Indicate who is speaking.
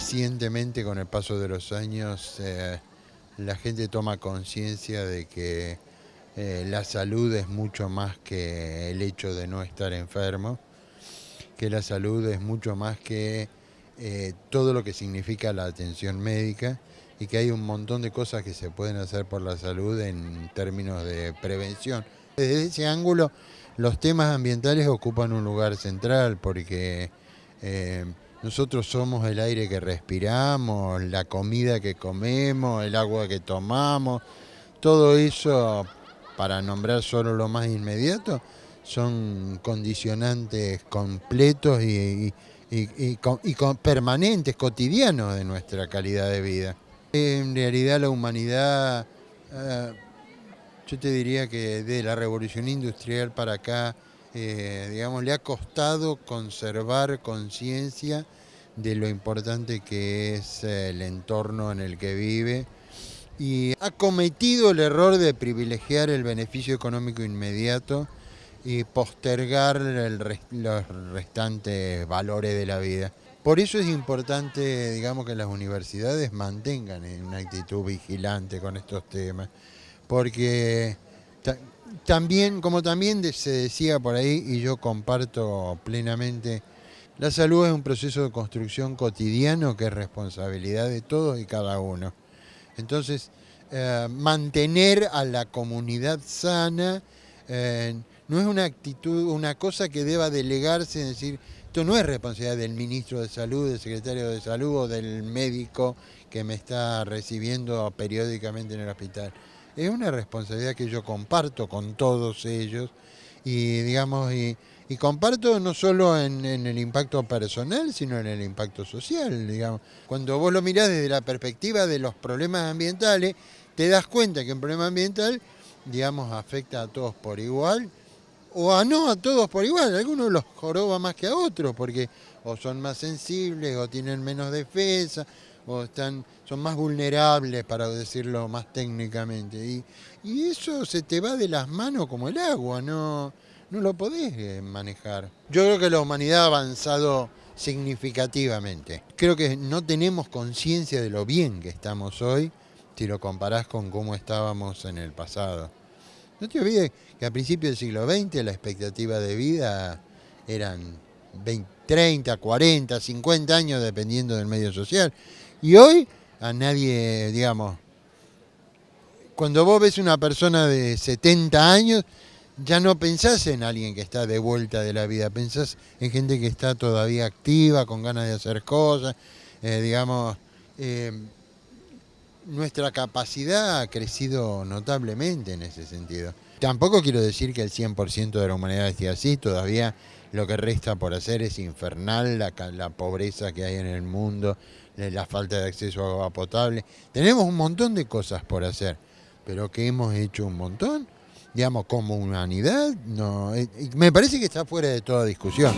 Speaker 1: recientemente con el paso de los años eh, la gente toma conciencia de que eh, la salud es mucho más que el hecho de no estar enfermo, que la salud es mucho más que eh, todo lo que significa la atención médica y que hay un montón de cosas que se pueden hacer por la salud en términos de prevención. Desde ese ángulo, los temas ambientales ocupan un lugar central porque nosotros somos el aire que respiramos, la comida que comemos, el agua que tomamos, todo eso, para nombrar solo lo más inmediato, son condicionantes completos y, permanentes, cotidianos de nuestra calidad de vida. En realidad la humanidad, eh, yo te diría que de la revolución industrial para acá, eh, digamos, le ha costado conservar conciencia de lo importante que es el entorno en el que vive y ha cometido el error de privilegiar el beneficio económico inmediato y postergar los restantes valores de la vida. Por eso es importante, digamos, que las universidades mantengan una actitud vigilante con estos temas, porque también, como también se decía por ahí, y yo comparto plenamente, la salud es un proceso de construcción cotidiano que es responsabilidad de todos y cada uno. Entonces, eh, mantener a la comunidad sana eh, no es una actitud, una cosa que deba delegarse, es decir, esto no es responsabilidad del ministro de salud, del secretario de salud o del médico que me está recibiendo periódicamente en el hospital es una responsabilidad que yo comparto con todos ellos y digamos y, comparto no solo en, el impacto personal sino en el impacto social digamos. Cuando vos lo mirás desde la perspectiva de los problemas ambientales te das cuenta que un problema ambiental digamos afecta a todos por igual o a no a todos por igual algunos los joroba más que a otros porque o son más sensibles o tienen menos defensa o están, son más vulnerables, para decirlo más técnicamente. Y, eso se te va de las manos como el agua, no, no lo podés eh, manejar. Yo creo que la humanidad ha avanzado significativamente. Creo que no tenemos conciencia de lo bien que estamos hoy si lo comparás con cómo estábamos en el pasado. No te olvides que a principios del siglo XX la expectativa de vida eran 30, 40, 50 años dependiendo del medio social. Y hoy a nadie, digamos, cuando vos ves una persona de 70 años, ya no pensás en alguien que está de vuelta de la vida, pensás en gente que está todavía activa, con ganas de hacer cosas, eh, digamos, eh, nuestra capacidad ha crecido notablemente en ese sentido. Tampoco quiero decir que el 100% de la humanidad esté así, todavía lo que resta por hacer es infernal, la, la pobreza que hay en el mundo, la falta de acceso a agua potable. Tenemos un montón de cosas por hacer, pero que hemos hecho un montón, digamos, como humanidad, no, eh, me parece que está fuera de toda discusión.